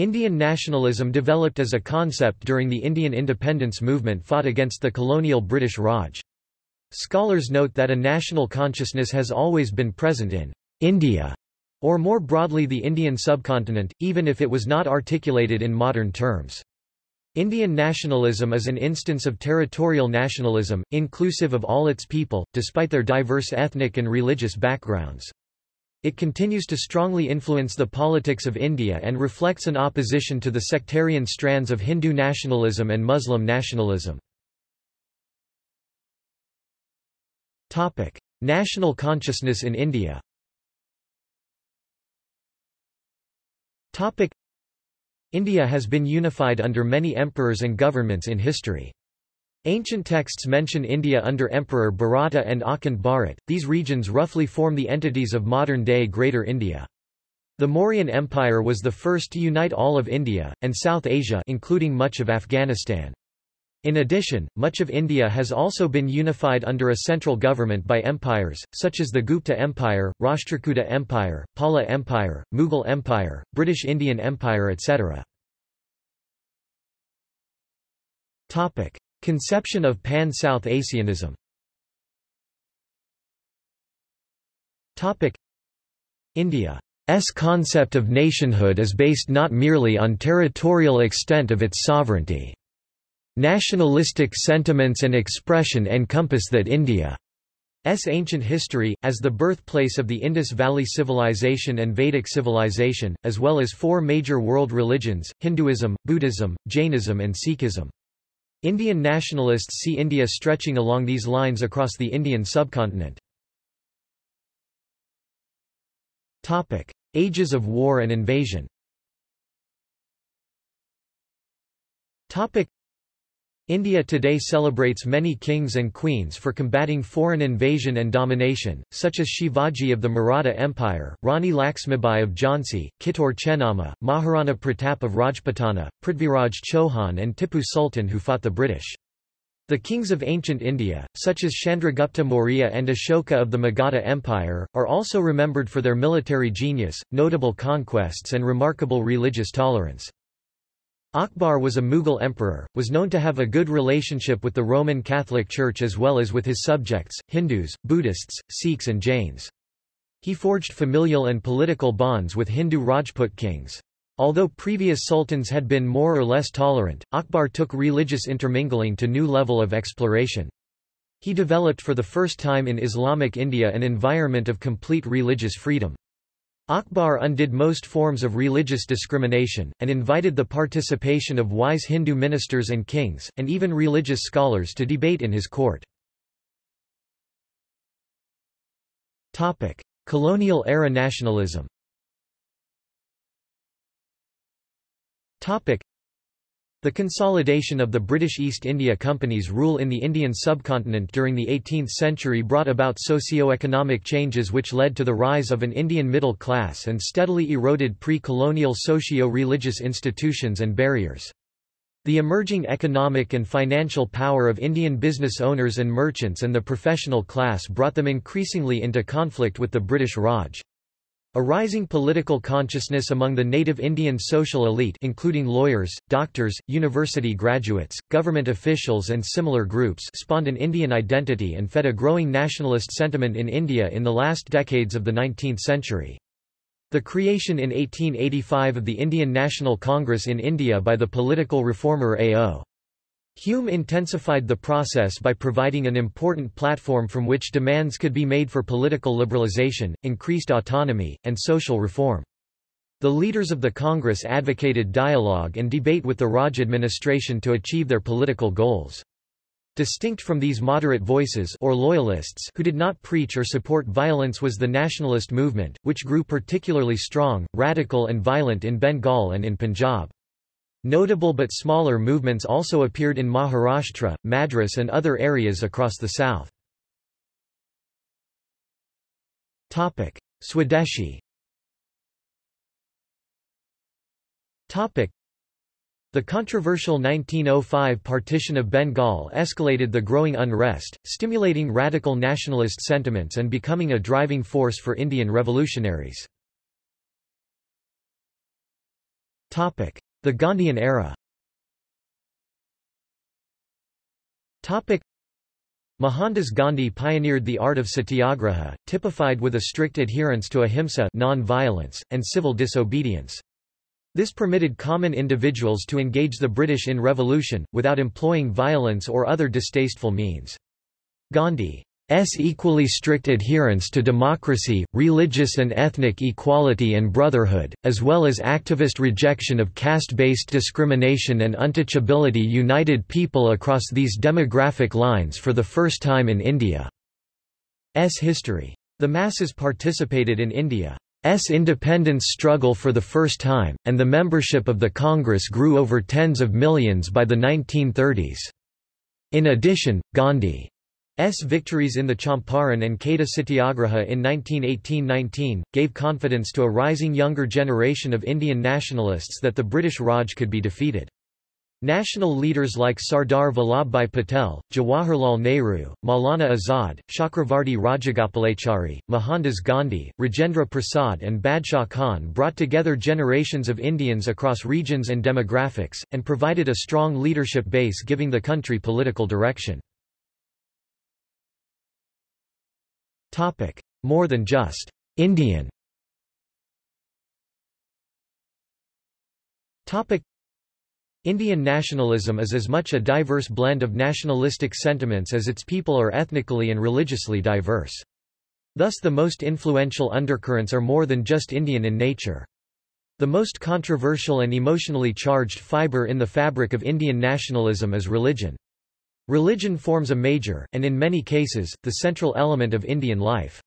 Indian nationalism developed as a concept during the Indian independence movement fought against the colonial British Raj. Scholars note that a national consciousness has always been present in India, or more broadly the Indian subcontinent, even if it was not articulated in modern terms. Indian nationalism is an instance of territorial nationalism, inclusive of all its people, despite their diverse ethnic and religious backgrounds. It continues to strongly influence the politics of India and reflects an opposition to the sectarian strands of Hindu nationalism and Muslim nationalism. National consciousness in India India has been unified under many emperors and governments in history. Ancient texts mention India under Emperor Bharata and Akhand Bharat. These regions roughly form the entities of modern-day Greater India. The Mauryan Empire was the first to unite all of India, and South Asia including much of Afghanistan. In addition, much of India has also been unified under a central government by empires, such as the Gupta Empire, Rashtrakuta Empire, Pala Empire, Mughal Empire, British Indian Empire etc. Conception of Pan-South Asianism India's concept of nationhood is based not merely on territorial extent of its sovereignty. Nationalistic sentiments and expression encompass that India's ancient history, as the birthplace of the Indus Valley Civilization and Vedic civilization, as well as four major world religions, Hinduism, Buddhism, Jainism and Sikhism. Indian nationalists see India stretching along these lines across the Indian subcontinent. Topic: Ages of war and invasion India today celebrates many kings and queens for combating foreign invasion and domination, such as Shivaji of the Maratha Empire, Rani Laxmibai of Jhansi, Kittur Chennamma, Maharana Pratap of Rajputana, Prithviraj Chauhan and Tipu Sultan who fought the British. The kings of ancient India, such as Chandragupta Maurya and Ashoka of the Magadha Empire, are also remembered for their military genius, notable conquests and remarkable religious tolerance. Akbar was a Mughal emperor, was known to have a good relationship with the Roman Catholic Church as well as with his subjects, Hindus, Buddhists, Sikhs and Jains. He forged familial and political bonds with Hindu Rajput kings. Although previous sultans had been more or less tolerant, Akbar took religious intermingling to new level of exploration. He developed for the first time in Islamic India an environment of complete religious freedom. Akbar undid most forms of religious discrimination, and invited the participation of wise Hindu ministers and kings, and even religious scholars to debate in his court. Colonial-era nationalism the consolidation of the British East India Company's rule in the Indian subcontinent during the 18th century brought about socio-economic changes which led to the rise of an Indian middle class and steadily eroded pre-colonial socio-religious institutions and barriers. The emerging economic and financial power of Indian business owners and merchants and the professional class brought them increasingly into conflict with the British Raj. A rising political consciousness among the native Indian social elite including lawyers, doctors, university graduates, government officials and similar groups spawned an Indian identity and fed a growing nationalist sentiment in India in the last decades of the 19th century. The creation in 1885 of the Indian National Congress in India by the political reformer A.O. Hume intensified the process by providing an important platform from which demands could be made for political liberalization, increased autonomy, and social reform. The leaders of the Congress advocated dialogue and debate with the Raj administration to achieve their political goals. Distinct from these moderate voices or loyalists who did not preach or support violence was the nationalist movement, which grew particularly strong, radical and violent in Bengal and in Punjab. Notable but smaller movements also appeared in Maharashtra, Madras and other areas across the south. Topic: Swadeshi Topic: the controversial 1905 partition of Bengal escalated the growing unrest, stimulating radical nationalist sentiments and becoming a driving force for Indian revolutionaries. The Gandhian era Mohandas Gandhi pioneered the art of satyagraha, typified with a strict adherence to ahimsa non-violence, and civil disobedience. This permitted common individuals to engage the British in revolution, without employing violence or other distasteful means. Gandhi S equally strict adherence to democracy, religious and ethnic equality and brotherhood, as well as activist rejection of caste-based discrimination and untouchability united people across these demographic lines for the first time in India's history. The masses participated in India's independence struggle for the first time, and the membership of the Congress grew over tens of millions by the 1930s. In addition, Gandhi S. victories in the Champaran and Kheda Satyagraha in 1918–19, gave confidence to a rising younger generation of Indian nationalists that the British Raj could be defeated. National leaders like Sardar Vallabhbhai Patel, Jawaharlal Nehru, Maulana Azad, Chakravarti Rajagopalachari, Mohandas Gandhi, Rajendra Prasad and Badshah Khan brought together generations of Indians across regions and demographics, and provided a strong leadership base giving the country political direction. Topic: More than just Indian. Topic: Indian nationalism is as much a diverse blend of nationalistic sentiments as its people are ethnically and religiously diverse. Thus the most influential undercurrents are more than just Indian in nature. The most controversial and emotionally charged fibre in the fabric of Indian nationalism is religion. Religion forms a major, and in many cases, the central element of Indian life.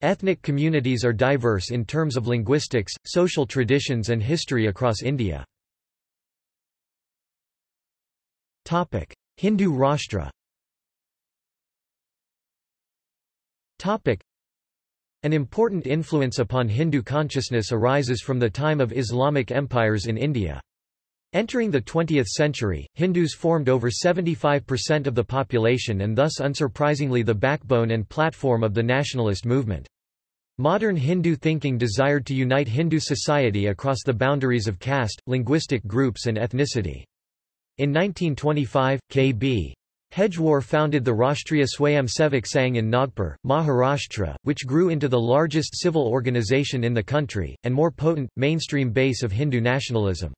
Ethnic communities are diverse in terms of linguistics, social traditions and history across India. Topic: Hindu Rashtra An important influence upon Hindu consciousness arises from the time of Islamic empires in India. Entering the 20th century, Hindus formed over 75% of the population and thus unsurprisingly the backbone and platform of the nationalist movement. Modern Hindu thinking desired to unite Hindu society across the boundaries of caste, linguistic groups and ethnicity. In 1925, K.B. Hedgewar founded the Rashtriya Swayamsevak Sangh in Nagpur, Maharashtra, which grew into the largest civil organization in the country, and more potent, mainstream base of Hindu nationalism.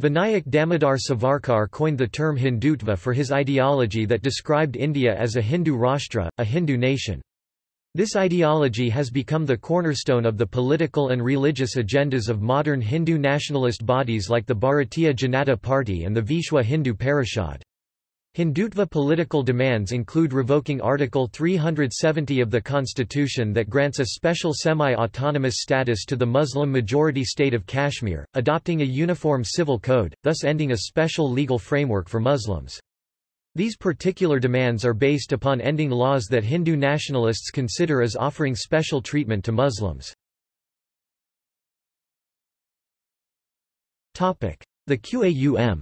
Vinayak Damodar Savarkar coined the term Hindutva for his ideology that described India as a Hindu Rashtra, a Hindu nation. This ideology has become the cornerstone of the political and religious agendas of modern Hindu nationalist bodies like the Bharatiya Janata Party and the Vishwa Hindu Parishad. Hindutva political demands include revoking Article 370 of the Constitution that grants a special semi-autonomous status to the Muslim-majority state of Kashmir, adopting a uniform civil code, thus ending a special legal framework for Muslims. These particular demands are based upon ending laws that Hindu nationalists consider as offering special treatment to Muslims. The QAUM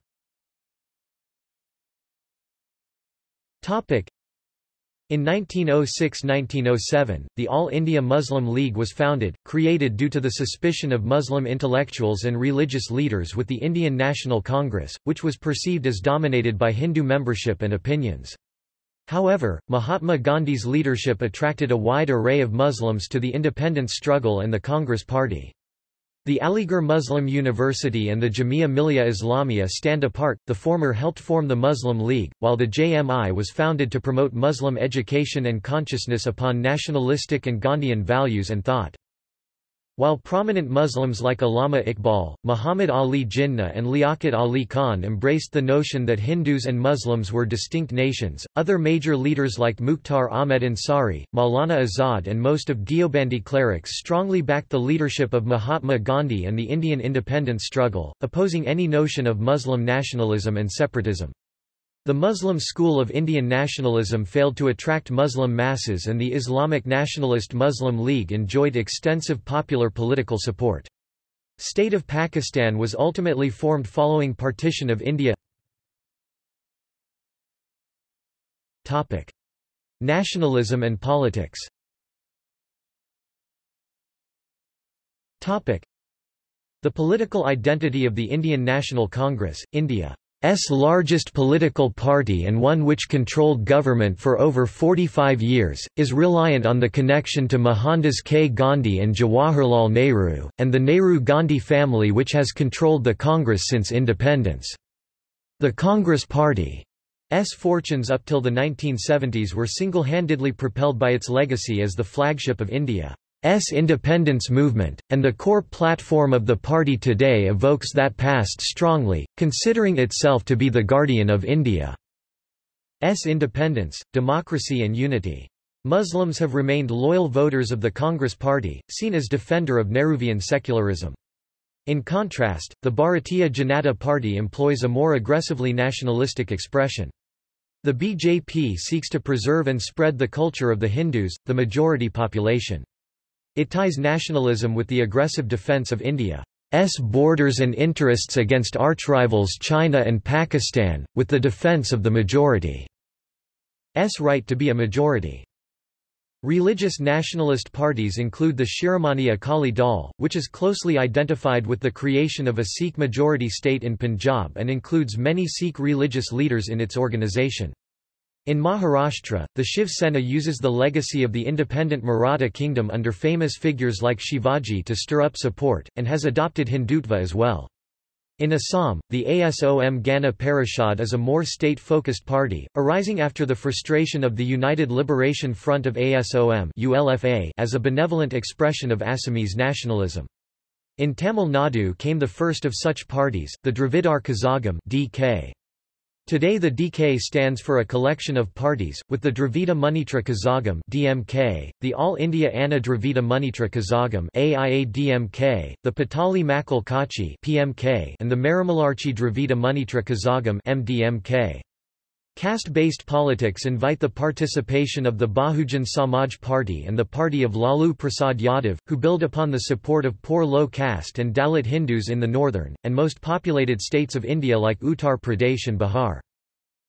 In 1906–1907, the All India Muslim League was founded, created due to the suspicion of Muslim intellectuals and religious leaders with the Indian National Congress, which was perceived as dominated by Hindu membership and opinions. However, Mahatma Gandhi's leadership attracted a wide array of Muslims to the independence struggle and the Congress Party. The Aligarh Muslim University and the Jamia Millia Islamia stand apart, the former helped form the Muslim League, while the JMI was founded to promote Muslim education and consciousness upon nationalistic and Gandhian values and thought. While prominent Muslims like Allama Iqbal, Muhammad Ali Jinnah and Liaquat Ali Khan embraced the notion that Hindus and Muslims were distinct nations, other major leaders like Mukhtar Ahmed Ansari, Maulana Azad and most of Deobandi clerics strongly backed the leadership of Mahatma Gandhi and the Indian independence struggle, opposing any notion of Muslim nationalism and separatism. The Muslim school of Indian nationalism failed to attract Muslim masses and the Islamic Nationalist Muslim League enjoyed extensive popular political support. State of Pakistan was ultimately formed following partition of India. Nationalism and politics. The political identity of the Indian National Congress, India's largest political party and one which controlled government for over 45 years, is reliant on the connection to Mohandas K. Gandhi and Jawaharlal Nehru, and the Nehru-Gandhi family which has controlled the Congress since independence. The Congress Party's fortunes up till the 1970s were single-handedly propelled by its legacy as the flagship of India. S independence movement, and the core platform of the party today evokes that past strongly, considering itself to be the guardian of India's independence, democracy and unity. Muslims have remained loyal voters of the Congress Party, seen as defender of Nehruvian secularism. In contrast, the Bharatiya Janata Party employs a more aggressively nationalistic expression. The BJP seeks to preserve and spread the culture of the Hindus, the majority population. It ties nationalism with the aggressive defense of India's borders and interests against archrivals China and Pakistan, with the defense of the majority's right to be a majority. Religious nationalist parties include the Shiromani Akali Dal, which is closely identified with the creation of a Sikh majority state in Punjab and includes many Sikh religious leaders in its organization. In Maharashtra, the Shiv Sena uses the legacy of the independent Maratha kingdom under famous figures like Shivaji to stir up support, and has adopted Hindutva as well. In Assam, the ASOM Gana Parishad is a more state-focused party, arising after the frustration of the United Liberation Front of ASOM as a benevolent expression of Assamese nationalism. In Tamil Nadu came the first of such parties, the Dravidar Kazhagam DK. Today the DK stands for a collection of parties, with the Dravida Munnetra Kazhagam DMK, the All India Anna Dravida Munnetra Kazhagam AIADMK, the Pattali Makkal Katchi PMK, and the Maramalarchi Dravida Munnetra Kazhagam MDMK. Caste-based politics invite the participation of the Bahujan Samaj Party and the party of Lalu Prasad Yadav, who build upon the support of poor low-caste and Dalit Hindus in the northern, and most populated states of India like Uttar Pradesh and Bihar.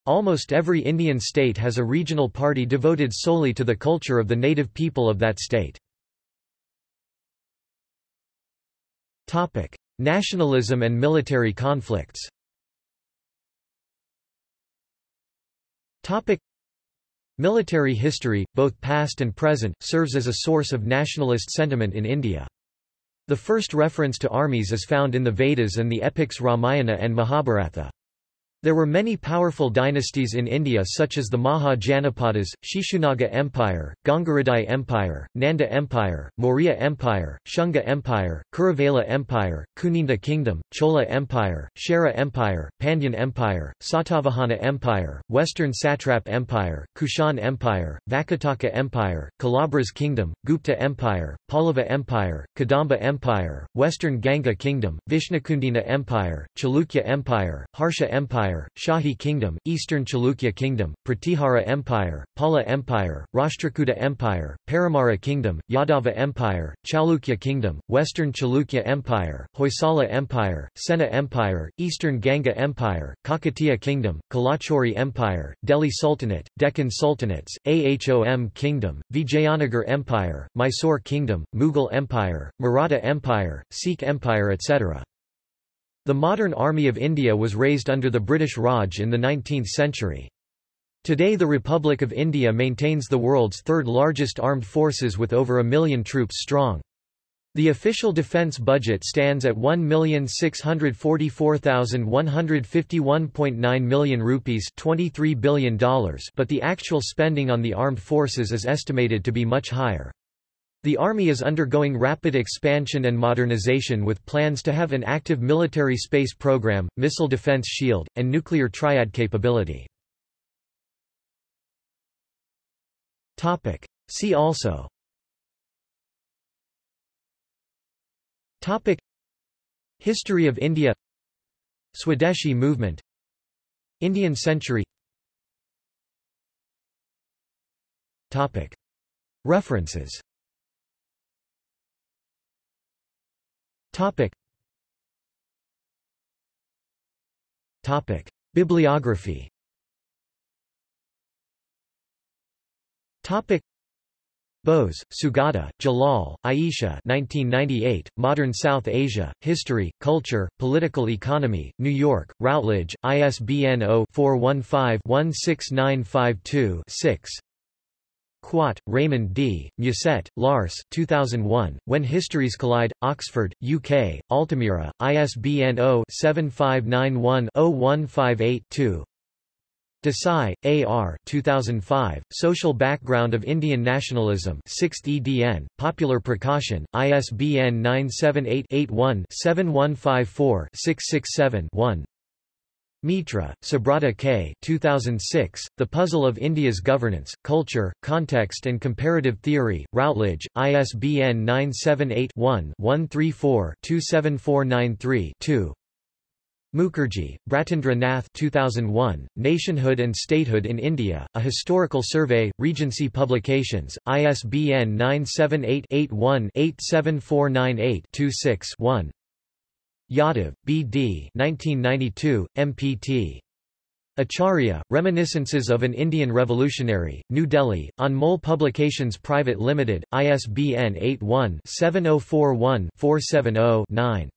Almost every Indian state has a regional party devoted solely to the culture of the native people of that state. Nationalism and military conflicts Military history, both past and present, serves as a source of nationalist sentiment in India. The first reference to armies is found in the Vedas and the epics Ramayana and Mahabharata. There were many powerful dynasties in India such as the Maha Janapadas, Shishunaga Empire, Gangaridai Empire, Nanda Empire, Maurya Empire, Shunga Empire, Kuruvala Empire, Kuninda Kingdom, Chola Empire, Chera Empire, Pandyan Empire, Satavahana Empire, Western Satrap Empire, Kushan Empire, Vakataka Empire, Kalabhras Kingdom, Gupta Empire, Pallava Empire, Kadamba Empire, Western Ganga Kingdom, Vishnukundina Empire, Chalukya Empire, Harsha Empire, Empire, Shahi Kingdom, Eastern Chalukya Kingdom, Pratihara Empire, Pala Empire, Rashtrakuta Empire, Paramara Kingdom, Yadava Empire, Chalukya Kingdom, Western Chalukya Empire, Hoysala Empire, Sena Empire, Eastern Ganga Empire, Kakatiya Kingdom, Kalachuri Empire, Delhi Sultanate, Deccan Sultanates, Ahom Kingdom, Vijayanagar Empire, Mysore Kingdom, Mughal Empire, Maratha Empire, Sikh Empire etc. The modern Army of India was raised under the British Raj in the 19th century. Today the Republic of India maintains the world's third largest armed forces with over a million troops strong. The official defence budget stands at 1,644,151.9 million rupees $23 billion but the actual spending on the armed forces is estimated to be much higher. The Army is undergoing rapid expansion and modernization with plans to have an active military space program, missile defense shield, and nuclear triad capability. See also. Topic. History of India. Swadeshi movement. Indian century. Topic. References Topic. Topic. Bibliography Topic. Bose, Sugata, Jalal, Aisha 1998, Modern South Asia, History, Culture, Political Economy, New York, Routledge, ISBN 0-415-16952-6 Quat, Raymond D., Musset, Lars 2001, When Histories Collide, Oxford, UK, Altamira, ISBN 0-7591-0158-2 Desai, A.R. 2005, Social Background of Indian Nationalism 6th edn, Popular Prakashan, ISBN 978-81-7154-667-1 Mitra, Subrata K. 2006, The Puzzle of India's Governance, Culture, Context and Comparative Theory, Routledge, ISBN 978 one 134 27493 2 Mukherjee, Bratendra Nath 2001, Nationhood and Statehood in India, A Historical Survey, Regency Publications, ISBN 978-81-87498-26-1 Yadav, B. D. 1992, MPT. Acharya, Reminiscences of an Indian Revolutionary, New Delhi, on Anmol Publications Private Limited, ISBN 81-7041-470-9.